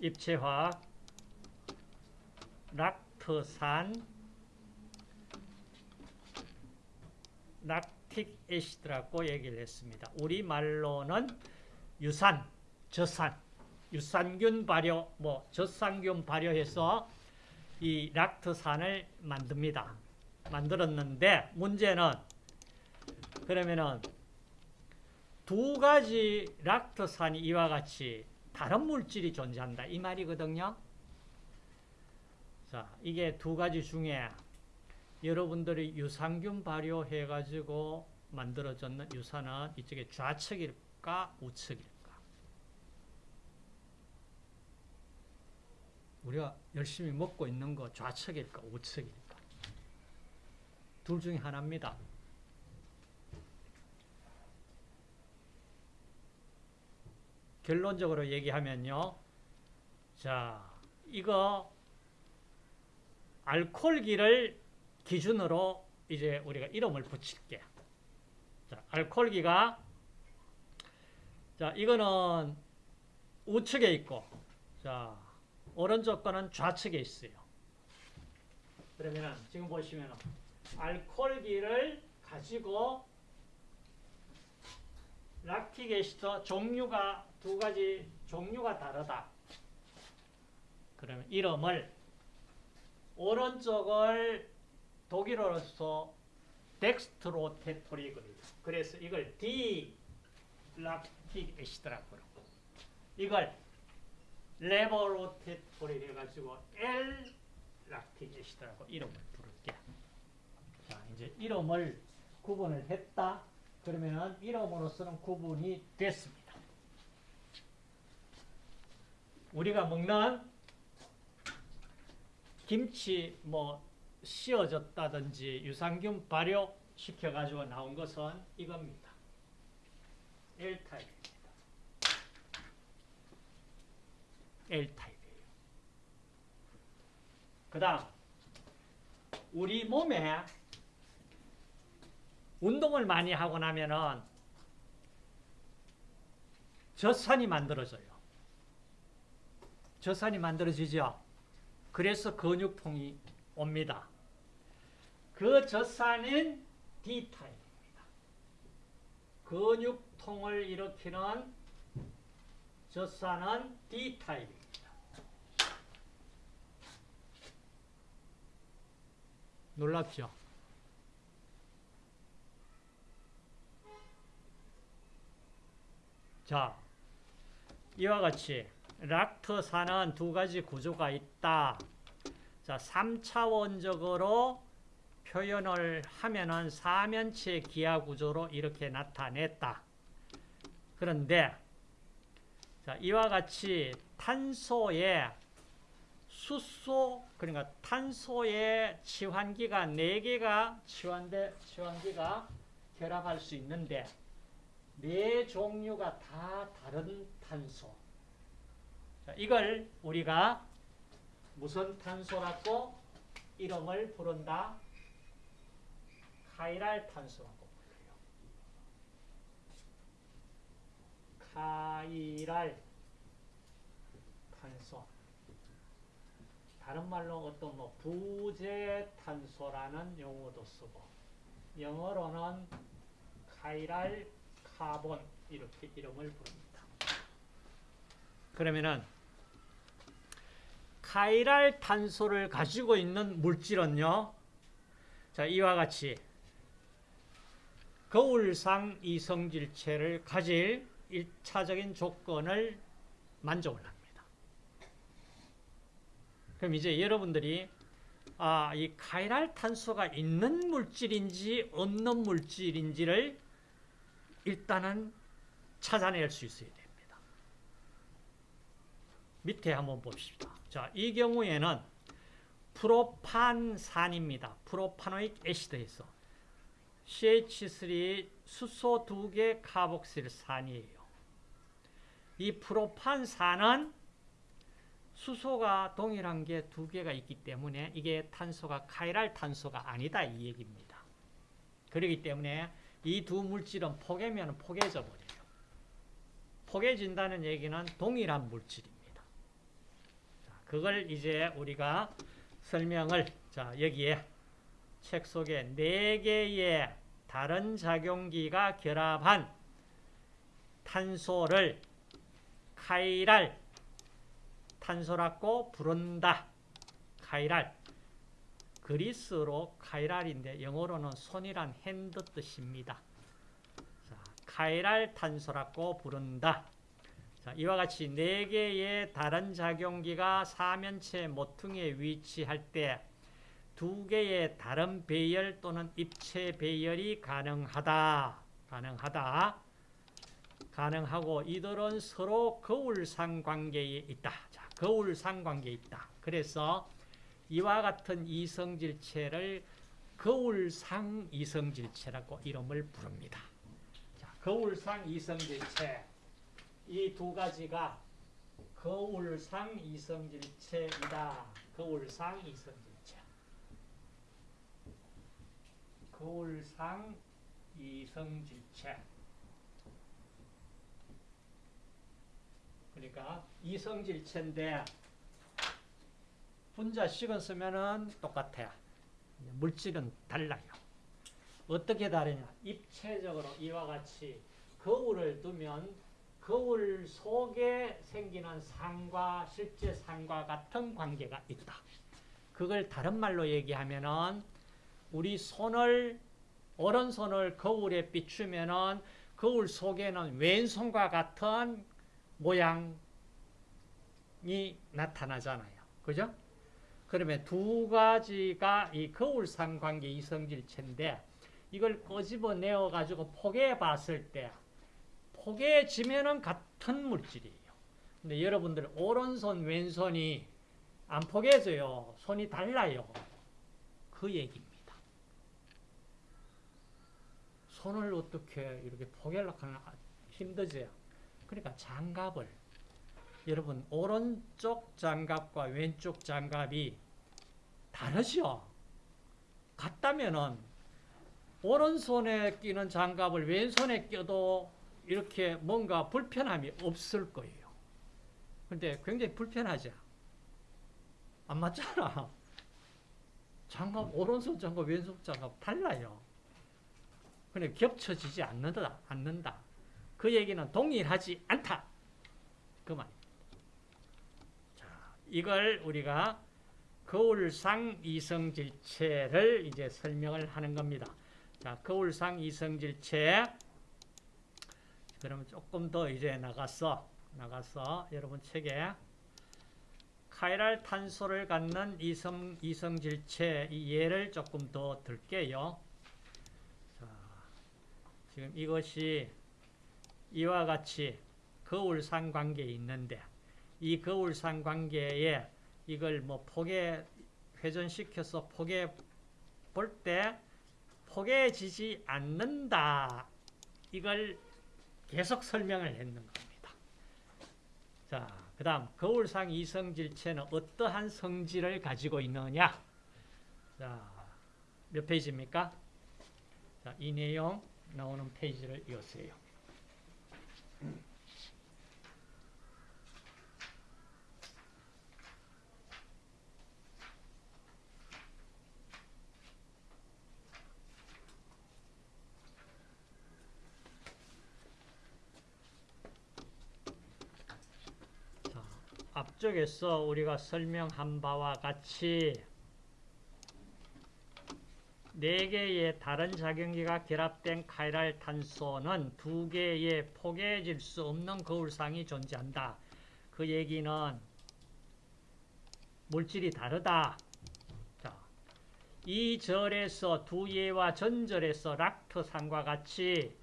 입체화학 락트산 락틱 애시드라고 얘기를 했습니다. 우리말로는 유산, 저산, 유산균 발효, 뭐 젖산균 발효해서 이 락트산을 만듭니다. 만들었는데 문제는 그러면은 두 가지 락토산이 이와 같이 다른 물질이 존재한다 이 말이거든요. 자, 이게 두 가지 중에 여러분들이 유산균 발효해 가지고 만들어졌는 유산은 이쪽에 좌측일까 우측일까? 우리가 열심히 먹고 있는 거 좌측일까 우측일까? 둘 중에 하나입니다. 결론적으로 얘기하면요. 자, 이거 알코올기를 기준으로 이제 우리가 이름을 붙일게. 자, 알코올기가 자, 이거는 우측에 있고 자, 오른쪽 거는 좌측에 있어요. 그러면은 지금 보시면 알코올기를 가지고 락틱 애시드 종류가 두 가지 종류가 다르다. 그러면 이름을 오른쪽을 독일어로서 덱스트로테토릭을 그래서 이걸 D 락틱 애시드라고 그러고 이걸 레버로테토릭 해가지고 L 락틱 애시드라고 이름을 부를게. 자 이제 이름을 구분을 했다. 그러면 이름으로서는 구분이 됐습니다. 우리가 먹는 김치 뭐 씌어졌다든지 유산균 발효 시켜가지고 나온 것은 이겁니다. L타입입니다. L타입이에요. 그 다음 우리 몸에 운동을 많이 하고 나면은 젖산이 만들어져요. 젖산이 만들어지죠. 그래서 근육통이 옵니다. 그 젖산은 D타입입니다. 근육통을 일으키는 젖산은 D타입입니다. 놀랍죠? 자, 이와 같이 락트산은 두 가지 구조가 있다. 자, 3차원적으로 표현을 하면은 사면체 기하 구조로 이렇게 나타냈다. 그런데 자, 이와 같이 탄소의 수소 그러니까 탄소의 치환기가 4개가 치환대 치환기가 결합할 수 있는데 네 종류가 다 다른 탄소. 자, 이걸 우리가 무슨 탄소라고 이름을 부른다? 카이랄 탄소라고 불러요. 카이랄 탄소. 다른 말로 어떤 뭐 부재 탄소라는 용어도 쓰고 영어로는 카이랄 카본 이렇게 이름을 부릅니다. 그러면은 카이랄 탄소를 가지고 있는 물질은요. 자, 이와 같이 거울상 이성질체를 가질 1차적인 조건을 만족을 합니다. 그럼 이제 여러분들이 아, 이 카이랄 탄소가 있는 물질인지 없는 물질인지를 일단은 찾아낼 수 있어야 됩니다. 밑에 한번 봅시다. 자, 이 경우에는 프로판산입니다. 프로파노익 애시드에서 CH3 수소 2개 카복실산이에요. 이 프로판산은 수소가 동일한 게 두 개가 있기 때문에 이게 탄소가 카이랄 탄소가 아니다 이 얘기입니다. 그렇기 때문에 이 두 물질은 포개면 포개져 버려요. 포개진다는 얘기는 동일한 물질입니다. 그걸 이제 우리가 설명을 자 여기에 책 속에 네 개의 다른 작용기가 결합한 탄소를 카이랄 탄소라고 부른다. chiral 그리스로 chiral인데 영어로는 손이란 hand 뜻입니다. 자, chiral 탄소라고 부른다. 자, 이와 같이 네 개의 다른 작용기가 사면체 모퉁이에 위치할 때두 개의 다른 배열 또는 입체 배열이 가능하다. 가능하다. 가능하고 이들은 서로 거울상 관계에 있다. 자, 거울상 관계에 있다. 그래서 이와 같은 이성질체를 거울상 이성질체라고 이름을 부릅니다. 자, 거울상 이성질체 이 두 가지가 거울상 이성질체이다. 거울상 이성질체. 거울상 이성질체. 그러니까 이성질체인데 분자 식은 쓰면은 똑같아요. 물질은 달라요. 어떻게 다르냐? 입체적으로 이와 같이 거울을 두면 거울 속에 생기는 상과 실제 상과 같은 관계가 있다. 그걸 다른 말로 얘기하면은 우리 손을 오른손을 거울에 비추면은 거울 속에는 왼손과 같은 모양이 나타나잖아요. 그죠? 그러면 두 가지가 이 거울상 관계 이성질체인데 이걸 꼬집어 내어 가지고 포개해 봤을 때 포개지면은 같은 물질이에요. 근데 여러분들 오른손 왼손이 안 포개져요. 손이 달라요. 그 얘기입니다. 손을 어떻게 이렇게 포개하려고 하면 힘들죠. 그러니까 장갑을 여러분 오른쪽 장갑과 왼쪽 장갑이 다르죠. 같다면은 오른손에 끼는 장갑을 왼손에 껴도 이렇게 뭔가 불편함이 없을 거예요. 근데 굉장히 불편하죠. 안 맞잖아. 장갑 오른손 장갑 왼손 장갑 달라요. 근데 겹쳐지지 않는다. 않는다. 그 얘기는 동일하지 않다. 그 말입니다. 자, 이걸 우리가 거울상 이성질체를 이제 설명을 하는 겁니다. 자, 거울상 이성질체. 그러면 조금 더 이제 나가서, 나가서 여러분 책에 카이랄 탄소를 갖는 이성, 이성질체 이 예를 조금 더 들게요. 자, 지금 이것이 이와 같이 거울상 관계에 있는데 이 거울상 관계에 이걸 뭐 포개 회전시켜서 포개 볼 때 포개지지 않는다. 이걸 계속 설명을 했는 겁니다. 자, 그 다음 거울상 이성질체는 어떠한 성질을 가지고 있느냐? 자, 몇 페이지입니까? 자, 이 내용 나오는 페이지를 이으세요 앞쪽에서 우리가 설명한 바와 같이 네 개의 다른 작용기가 결합된 카이랄 탄소는 두 개의 포개질 수 없는 거울상이 존재한다. 그 얘기는 물질이 다르다. 자, 이 절에서 두 예와 전절에서 락터상과 같이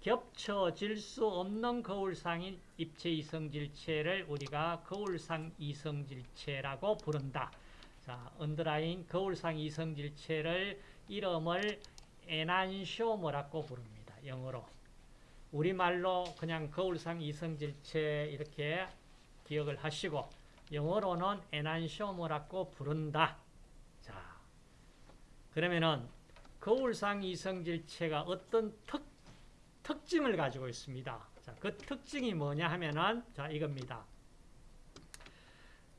겹쳐질 수 없는 거울상인 입체 이성질체를 우리가 거울상 이성질체라고 부른다. 자, 언더라인 거울상 이성질체를 이름을 에난쇼머라고 부릅니다. 영어로. 우리말로 그냥 거울상 이성질체 이렇게 기억을 하시고 영어로는 에난쇼머라고 부른다. 자, 그러면은 거울상 이성질체가 어떤 특 특징을 가지고 있습니다. 자, 그 특징이 뭐냐 하면은 자, 이겁니다.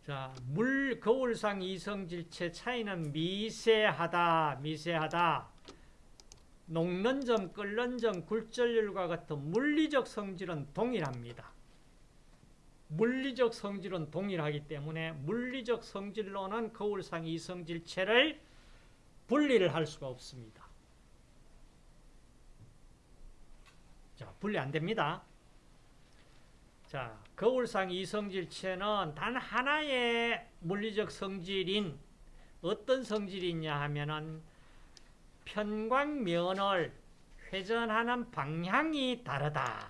자, 물 거울상 이성질체 차이는 미세하다, 미세하다. 녹는 점, 끓는 점, 굴절율과 같은 물리적 성질은 동일합니다. 물리적 성질은 동일하기 때문에 물리적 성질로는 거울상 이성질체를 분리를 할 수가 없습니다. 자, 분리 안 됩니다. 자, 거울상 이성질체는 단 하나의 물리적 성질인 어떤 성질이냐 하면은 편광면을 회전하는 방향이 다르다.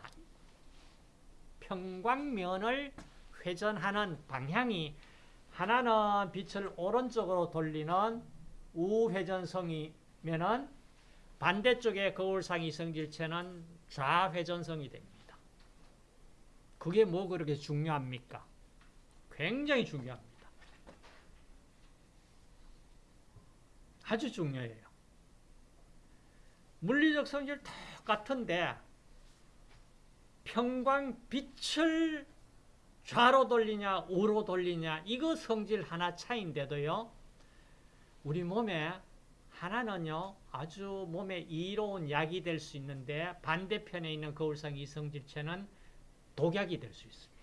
평광면을 회전하는 방향이 하나는 빛을 오른쪽으로 돌리는 우회전성이면은 반대쪽의 거울상 이성질체는 좌회전성이 됩니다. 그게 뭐 그렇게 중요합니까? 굉장히 중요합니다. 아주 중요해요. 물리적 성질 똑같은데 평광 빛을 좌로 돌리냐 우로 돌리냐 이거 성질 하나 차인데도요. 우리 몸에 하나는요 아주 몸에 이로운 약이 될 수 있는데 반대편에 있는 거울상 이성질체는 독약이 될 수 있습니다.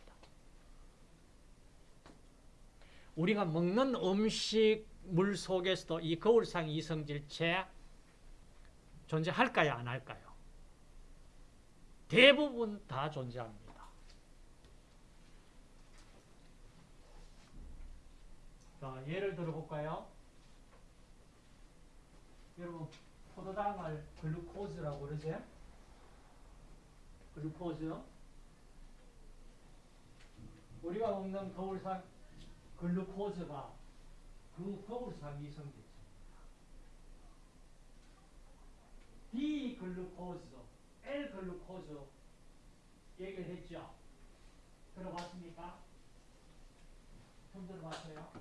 우리가 먹는 음식 물 속에서도 이 거울상 이성질체 존재할까요? 안 할까요? 대부분 다 존재합니다. 자, 예를 들어볼까요? 여러분, 포도당을 글루코즈라고 그러죠? 글루코즈. 우리가 먹는 거울상 글루코즈가 그 거울상 이성질입니다. D-글루코즈, L-글루코즈 얘기를 했죠. 들어봤습니까? 처음 들어봤어요?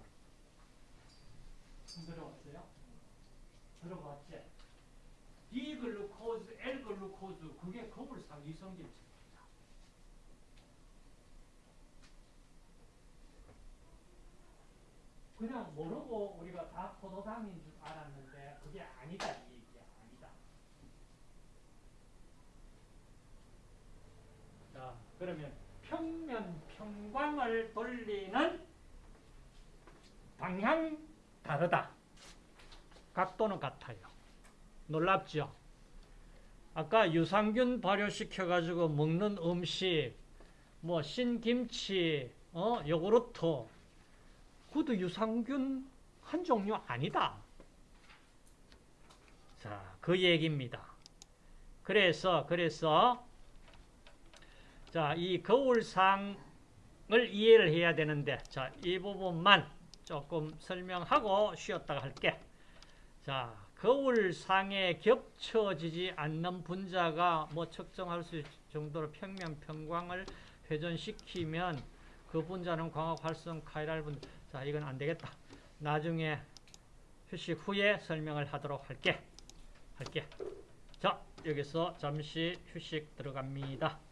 처음 들어봤어요? 들어봤지? D-글루코즈, L-글루코즈 그게 거울상 이성질입니다. 그냥 모르고 우리가 다 포도당인 줄 알았는데 그게 아니다 이 얘기야 아니다. 자 그러면 평면 평광을 돌리는 방향 다르다. 각도는 같아요. 놀랍죠? 아까 유산균 발효시켜 가지고 먹는 음식 뭐 신김치, 어 요구르트 그것도 유산균 한 종류 아니다. 자, 그 얘기입니다. 그래서, 그래서, 자, 이 거울상을 이해를 해야 되는데, 자, 이 부분만 조금 설명하고 쉬었다가 할게. 자, 거울상에 겹쳐지지 않는 분자가 뭐 측정할 수 정도로 평면 평광을 회전시키면 그 분자는 광학 활성 카이랄 분자 자, 이건 안 되겠다. 나중에 휴식 후에 설명을 하도록 할게. 할게. 자, 여기서 잠시 휴식 들어갑니다.